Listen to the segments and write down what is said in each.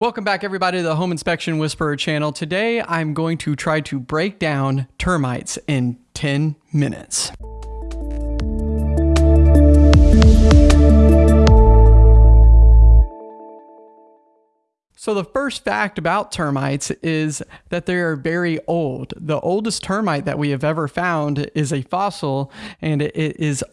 Welcome back, everybody, to the Home Inspection Whisperer channel. Today, I'm going to try to break down termites in 10 minutes. So, the first fact about termites is that they are very old. The oldest termite that we have ever found is a fossil, and it is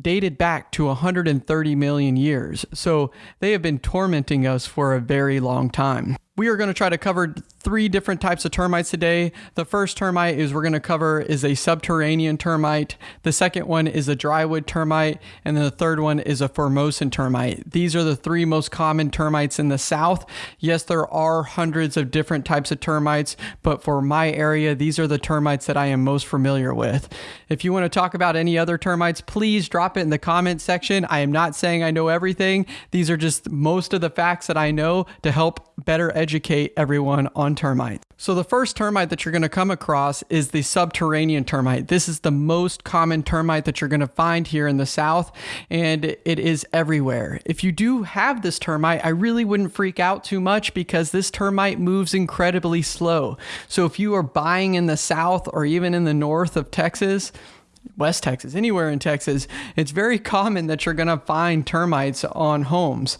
dated back to 130 million years. So they have been tormenting us for a very long time. We are going to try to cover three different types of termites today. The first termite is we're going to cover is a subterranean termite. The second one is a drywood termite, and then the third one is a Formosan termite. These are the three most common termites in the South. Yes, there are hundreds of different types of termites, but for my area, these are the termites that I am most familiar with. If you want to talk about any other termites, please drop it in the comment section. I am not saying I know everything. These are just most of the facts that I know to help better educate everyone on termites. So the first termite that you're going to come across is the subterranean termite. This is the most common termite that you're going to find here in the South, and it is everywhere. If you do have this termite, I really wouldn't freak out too much because this termite moves incredibly slow. So if you are buying in the South or even in the north of Texas, West Texas, anywhere in Texas, it's very common that you're going to find termites on homes.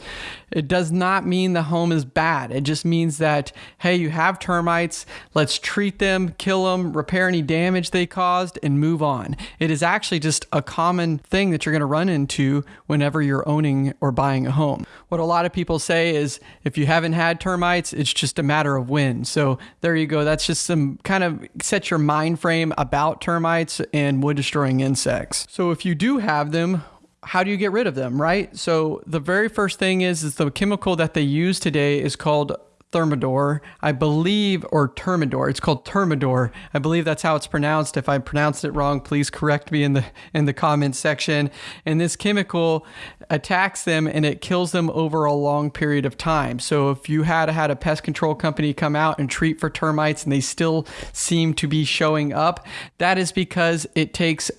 It does not mean the home is bad. It just means that, hey, you have termites, let's treat them, kill them, repair any damage they caused, and move on. It is actually just a common thing that you're going to run into whenever you're owning or buying a home. What a lot of people say is if you haven't had termites, it's just a matter of when. So there you go. That's just some kind of set your mind frame about termites and wood destroying insects. So if you do have them, how do you get rid of them, right? So the very first thing is is the chemical that they use today is called Thermador, I believe, or Termidor. It's called Termidor. I believe that's how it's pronounced. If I pronounced it wrong, please correct me in the in the comments section. And this chemical attacks them and it kills them over a long period of time. So if you had had a pest control company come out and treat for termites and they still seem to be showing up, that is because it takes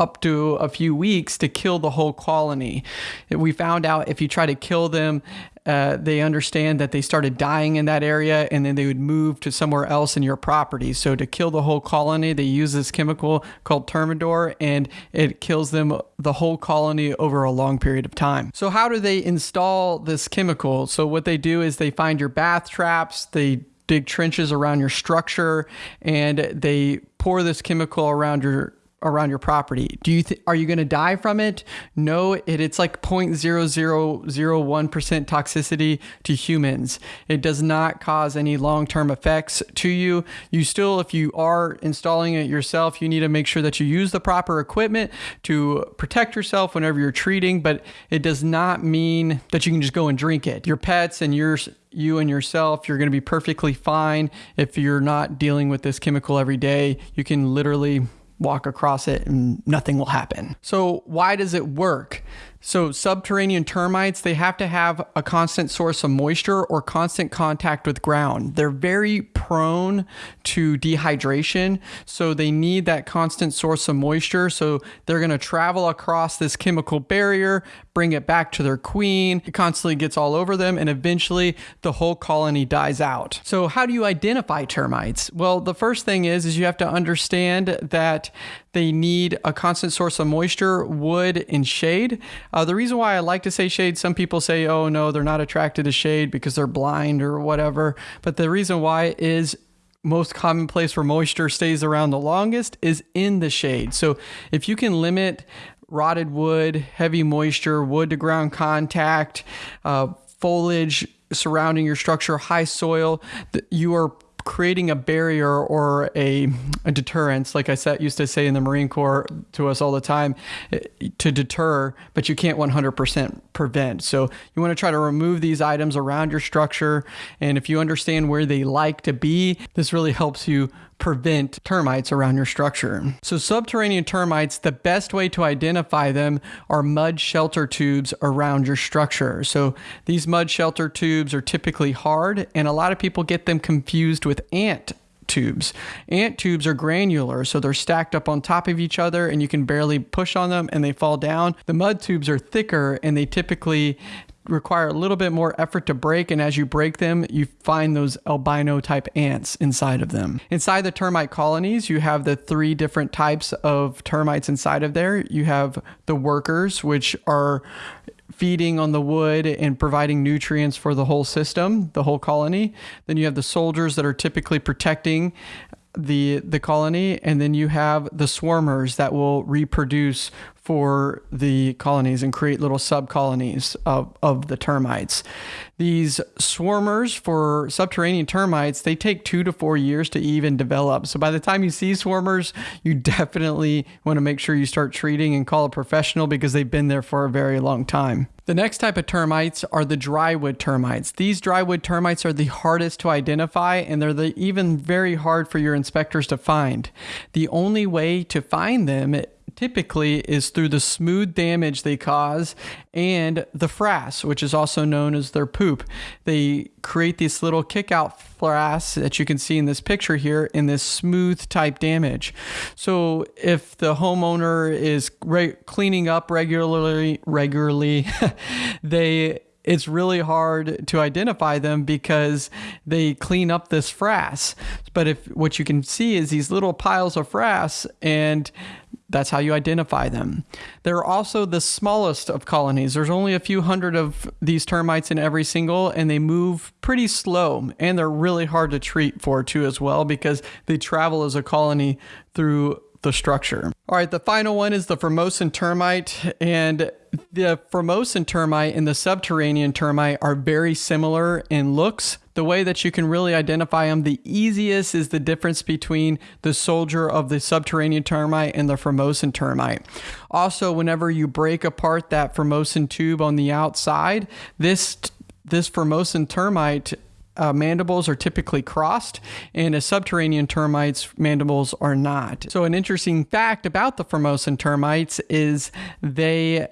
up to a few weeks to kill the whole colony. We found out if you try to kill them, uh, they understand that they started dying in that area and then they would move to somewhere else in your property. So to kill the whole colony, they use this chemical called Termidor and it kills them the whole colony over a long period of time. So how do they install this chemical? So what they do is they find your bath traps, they dig trenches around your structure and they pour this chemical around your around your property. Do you th- are you going to die from it? No, it, it's like 0.0001% toxicity to humans. It does not cause any long-term effects to you. You still if you are installing it yourself, you need to make sure that you use the proper equipment to protect yourself whenever you're treating, but it does not mean that you can just go and drink it. Your pets and yours you and yourself, you're going to be perfectly fine if you're not dealing with this chemical every day. You can literally walk across it and nothing will happen. So, why does it work? So, subterranean termites, they have to have a constant source of moisture or constant contact with ground. They're very prone to dehydration, so they need that constant source of moisture. So, they're going to travel across this chemical barrier, bring it back to their queen. It constantly gets all over them, and eventually the whole colony dies out. So, how do you identify termites? Well, the first thing is, is you have to understand that they need a constant source of moisture, wood, and shade. Uh, the reason why I like to say shade, some people say, oh no, they're not attracted to shade because they're blind or whatever. But the reason why is most common place where moisture stays around the longest is in the shade. So if you can limit rotted wood, heavy moisture, wood to ground contact, uh, foliage surrounding your structure, high soil, you are creating a barrier or a, a deterrence, like I said, used to say in the Marine Corps to us all the time, eh, to deter, but you can't 100% prevent. So you want to try to remove these items around your structure. And if you understand where they like to be, this really helps you prevent termites around your structure. So subterranean termites, the best way to identify them are mud shelter tubes around your structure. So these mud shelter tubes are typically hard and a lot of people get them confused with ant tubes. Ant tubes are granular, so they're stacked up on top of each other and you can barely push on them and they fall down. The mud tubes are thicker and they typically require a little bit more effort to break. And as you break them, you find those albino type ants inside of them. Inside the termite colonies, you have the three different types of termites inside of there. You have the workers, which are feeding on the wood and providing nutrients for the whole system, the whole colony. Then you have the soldiers that are typically protecting the the colony and then you have the swarmers that will reproduce for the colonies and create little subcolonies of, of the termites. These swarmers for subterranean termites, they take two to four years to even develop. So by the time you see swarmers, you definitely want to make sure you start treating and call a professional because they've been there for a very long time. The next type of termites are the drywood termites. These drywood termites are the hardest to identify and they're the, even very hard for your inspectors to find. The only way to find them typically is through the smooth damage they cause and the frass, which is also known as their poop. They create this little kick out frass that you can see in this picture here in this smooth type damage. So if the homeowner is re- cleaning up regularly, regularly, they it's really hard to identify them because they clean up this frass. But if what you can see is these little piles of frass and that's how you identify them. They're also the smallest of colonies. There's only a few hundred of these termites in every single, and they move pretty slow, and they're really hard to treat for too as well because they travel as a colony through the structure. All right, the final one is the Formosan termite, and the Formosan termite and the subterranean termite are very similar in looks. The way that you can really identify them the easiest is the difference between the soldier of the subterranean termite and the Formosan termite. Also, whenever you break apart that Formosan tube on the outside, this this Formosan termite uh, mandibles are typically crossed, and a subterranean termite's mandibles are not. So, an interesting fact about the Formosan termites is they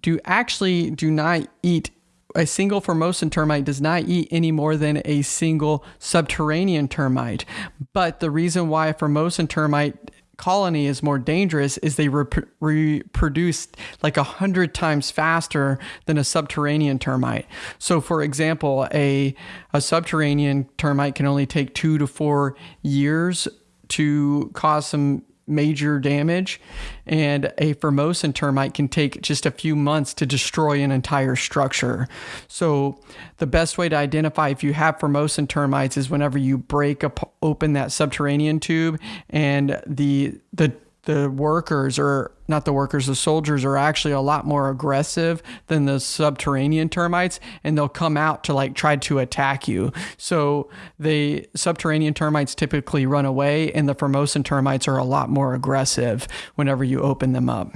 do actually do not eat a single Formosan termite does not eat any more than a single subterranean termite. But the reason why a Formosan termite colony is more dangerous is they rep- reproduce like a hundred times faster than a subterranean termite. So, for example, a a subterranean termite can only take two to four years to cause some major damage, and a Formosan termite can take just a few months to destroy an entire structure. So, the best way to identify if you have Formosan termites is whenever you break up, open that subterranean tube and the the the workers or not the workers the soldiers are actually a lot more aggressive than the subterranean termites and they'll come out to like try to attack you. So the subterranean termites typically run away and the formosan termites are a lot more aggressive whenever you open them up.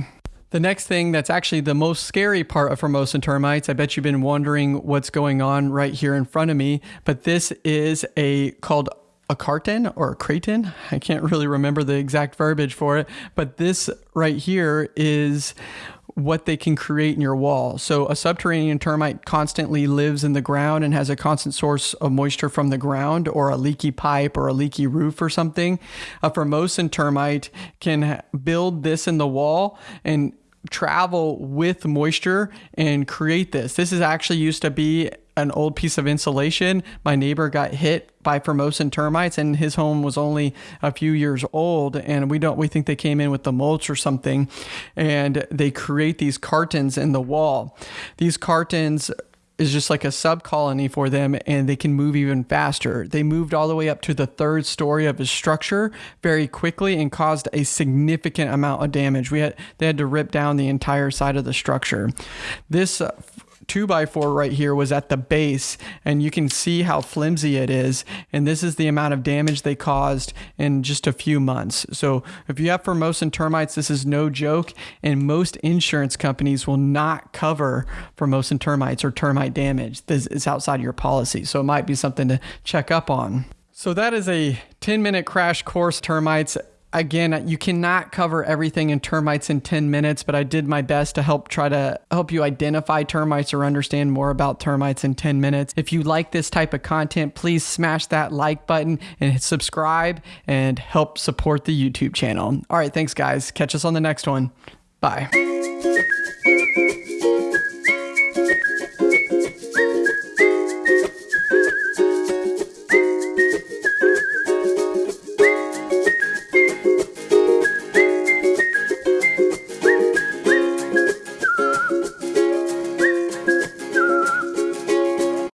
The next thing that's actually the most scary part of Formosan termites, I bet you've been wondering what's going on right here in front of me, but this is a called a carton or a craton. I can't really remember the exact verbiage for it, but this right here is what they can create in your wall. So a subterranean termite constantly lives in the ground and has a constant source of moisture from the ground or a leaky pipe or a leaky roof or something. A Formosan termite can build this in the wall and travel with moisture and create this. This is actually used to be an old piece of insulation. My neighbor got hit by Formosan termites and his home was only a few years old and we don't we think they came in with the mulch or something and they create these cartons in the wall. These cartons is just like a sub colony for them and they can move even faster. They moved all the way up to the third story of his structure very quickly and caused a significant amount of damage. We had they had to rip down the entire side of the structure. This uh, two by four right here was at the base and you can see how flimsy it is. And this is the amount of damage they caused in just a few months. So if you have Formosan termites, this is no joke. And most insurance companies will not cover Formosan termites or termite damage. This is outside your policy. So it might be something to check up on. So that is a 10 minute crash course termites again, you cannot cover everything in termites in 10 minutes, but I did my best to help try to help you identify termites or understand more about termites in 10 minutes. If you like this type of content, please smash that like button and subscribe and help support the YouTube channel. All right, thanks guys. Catch us on the next one. Bye.